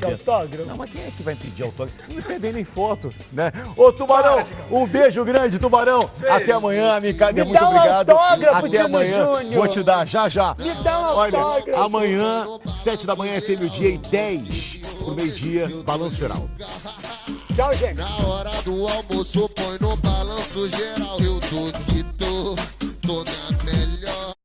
pedir evento. autógrafo? Não, mas quem é que vai pedir autógrafo? Não me pedem nem foto, né? Ô, Tubarão, um beijo grande, Tubarão. Até amanhã, Micada, muito um obrigado. autógrafo, Até Dino amanhã. Júnior. Vou te dar, já, já. Me dá um Olha, autógrafo. amanhã, sete da manhã, FM o dia e 10 pro meio-dia, Balanço Geral. Tchau, gente. Na hora do almoço, põe no balanço geral. Eu tô que tô, tô na melhor.